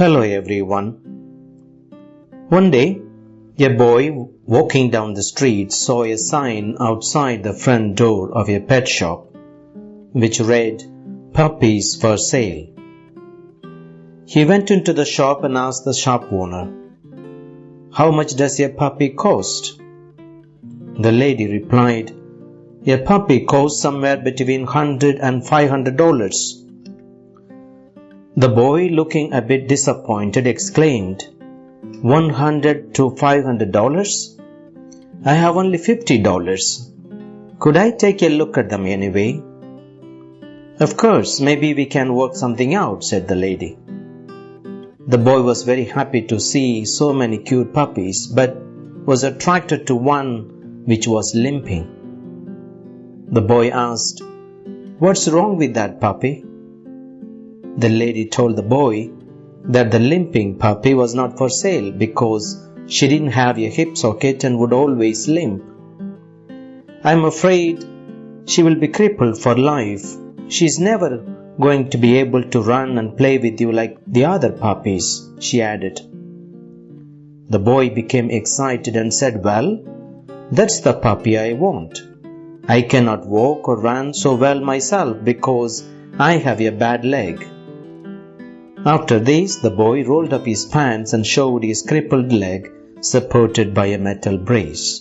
Hello everyone. One day, a boy walking down the street saw a sign outside the front door of a pet shop which read Puppies for Sale. He went into the shop and asked the shop owner, How much does a puppy cost? The lady replied, A puppy costs somewhere between hundred and five hundred dollars. The boy, looking a bit disappointed, exclaimed, One hundred to five hundred dollars? I have only fifty dollars. Could I take a look at them anyway? Of course, maybe we can work something out, said the lady. The boy was very happy to see so many cute puppies, but was attracted to one which was limping. The boy asked, What's wrong with that puppy? The lady told the boy that the limping puppy was not for sale because she didn't have a hip socket and would always limp. I'm afraid she will be crippled for life. She's never going to be able to run and play with you like the other puppies, she added. The boy became excited and said, Well, that's the puppy I want. I cannot walk or run so well myself because I have a bad leg. After this, the boy rolled up his pants and showed his crippled leg supported by a metal brace.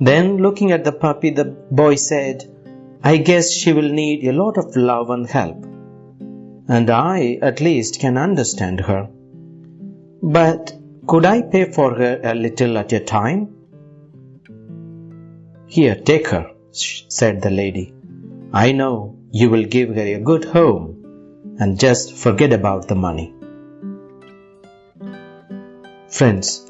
Then, looking at the puppy, the boy said, I guess she will need a lot of love and help. And I, at least, can understand her. But could I pay for her a little at a time? Here, take her, said the lady. I know you will give her a good home and just forget about the money. Friends,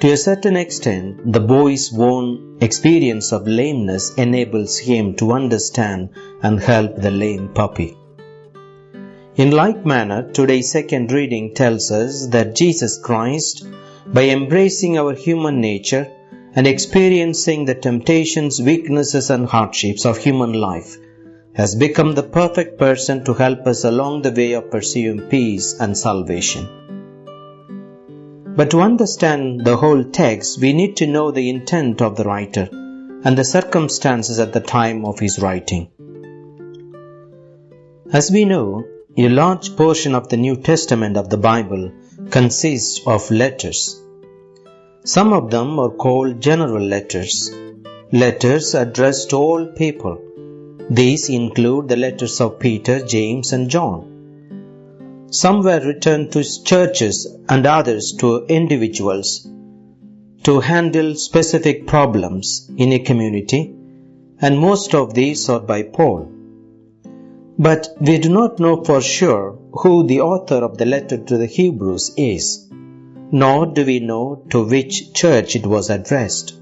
to a certain extent, the boy's own experience of lameness enables him to understand and help the lame puppy. In like manner, today's second reading tells us that Jesus Christ, by embracing our human nature and experiencing the temptations, weaknesses, and hardships of human life, has become the perfect person to help us along the way of pursuing peace and salvation. But to understand the whole text, we need to know the intent of the writer and the circumstances at the time of his writing. As we know, a large portion of the New Testament of the Bible consists of letters. Some of them are called general letters, letters addressed to all people these include the letters of Peter, James, and John. Some were written to churches and others to individuals to handle specific problems in a community, and most of these are by Paul. But we do not know for sure who the author of the letter to the Hebrews is, nor do we know to which church it was addressed.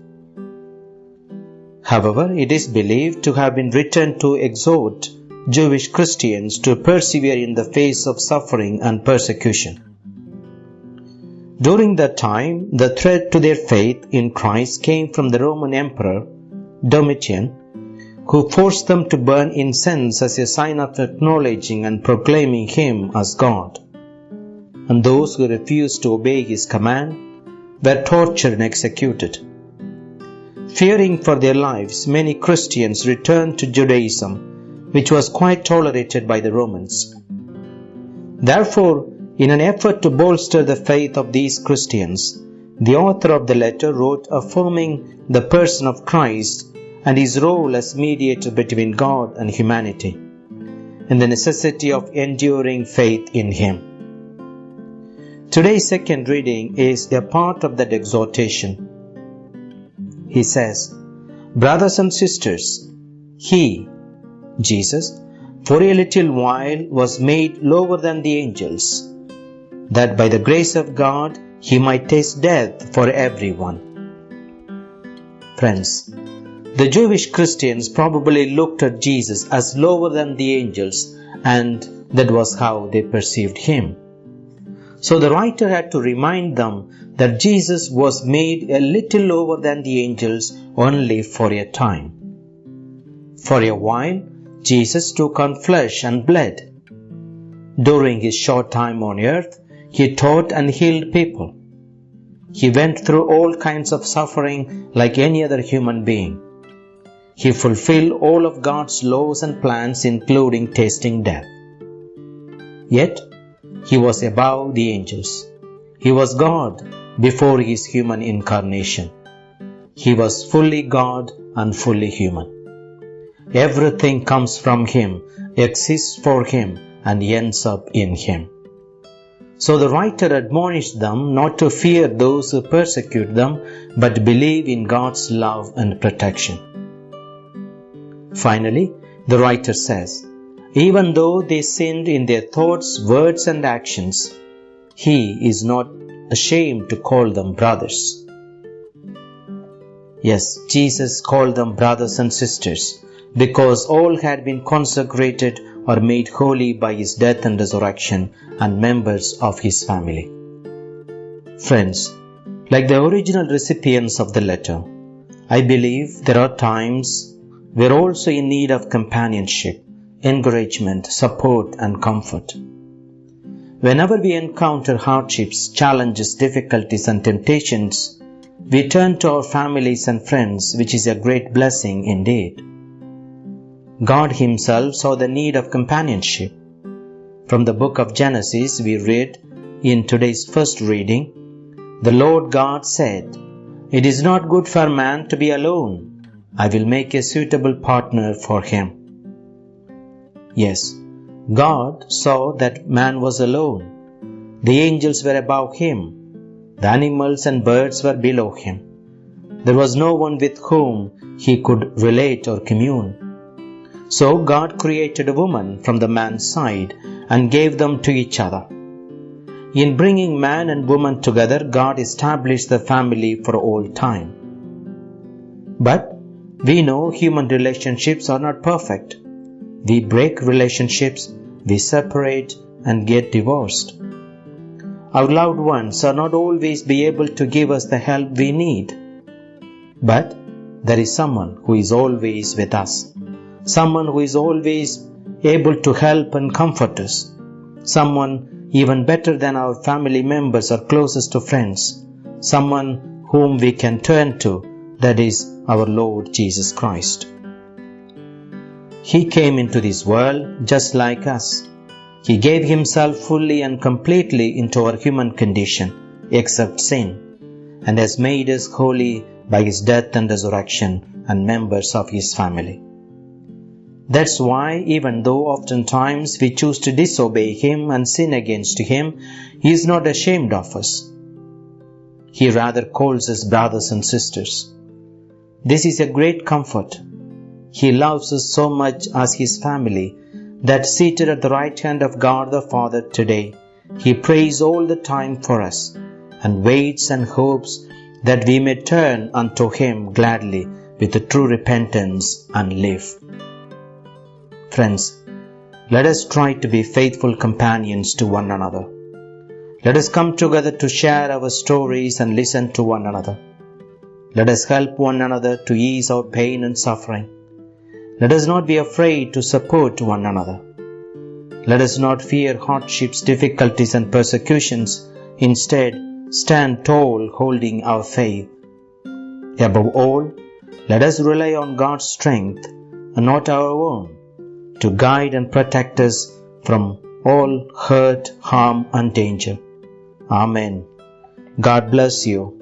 However, it is believed to have been written to exhort Jewish Christians to persevere in the face of suffering and persecution. During that time, the threat to their faith in Christ came from the Roman Emperor Domitian, who forced them to burn incense as a sign of acknowledging and proclaiming Him as God. And those who refused to obey His command were tortured and executed. Fearing for their lives, many Christians returned to Judaism, which was quite tolerated by the Romans. Therefore, in an effort to bolster the faith of these Christians, the author of the letter wrote affirming the person of Christ and his role as mediator between God and humanity, and the necessity of enduring faith in him. Today's second reading is a part of that exhortation he says, Brothers and sisters, He, Jesus, for a little while was made lower than the angels, that by the grace of God he might taste death for everyone. Friends, the Jewish Christians probably looked at Jesus as lower than the angels, and that was how they perceived him. So the writer had to remind them that Jesus was made a little lower than the angels only for a time. For a while, Jesus took on flesh and blood. During his short time on earth, he taught and healed people. He went through all kinds of suffering like any other human being. He fulfilled all of God's laws and plans, including tasting death. Yet, he was above the angels. He was God before his human incarnation. He was fully God and fully human. Everything comes from him, exists for him, and ends up in him. So the writer admonished them not to fear those who persecute them, but believe in God's love and protection. Finally, the writer says, Even though they sinned in their thoughts, words, and actions, he is not ashamed to call them brothers. Yes, Jesus called them brothers and sisters because all had been consecrated or made holy by his death and resurrection and members of his family. Friends, like the original recipients of the letter, I believe there are times we're also in need of companionship, encouragement, support, and comfort. Whenever we encounter hardships, challenges, difficulties, and temptations, we turn to our families and friends, which is a great blessing indeed. God Himself saw the need of companionship. From the book of Genesis, we read in today's first reading The Lord God said, It is not good for man to be alone. I will make a suitable partner for him. Yes, God saw that man was alone. The angels were above him. The animals and birds were below him. There was no one with whom he could relate or commune. So God created a woman from the man's side and gave them to each other. In bringing man and woman together, God established the family for all time. But we know human relationships are not perfect. We break relationships, we separate and get divorced. Our loved ones are not always be able to give us the help we need. But there is someone who is always with us. Someone who is always able to help and comfort us. Someone even better than our family members or closest to friends. Someone whom we can turn to that is our Lord Jesus Christ. He came into this world just like us. He gave himself fully and completely into our human condition, except sin, and has made us holy by his death and resurrection and members of his family. That's why, even though oftentimes we choose to disobey him and sin against him, he is not ashamed of us. He rather calls us brothers and sisters. This is a great comfort. He loves us so much as His family that seated at the right hand of God the Father today, He prays all the time for us and waits and hopes that we may turn unto Him gladly with true repentance and live. Friends, let us try to be faithful companions to one another. Let us come together to share our stories and listen to one another. Let us help one another to ease our pain and suffering. Let us not be afraid to support one another. Let us not fear hardships, difficulties, and persecutions. Instead, stand tall holding our faith. Above all, let us rely on God's strength and not our own to guide and protect us from all hurt, harm, and danger. Amen. God bless you.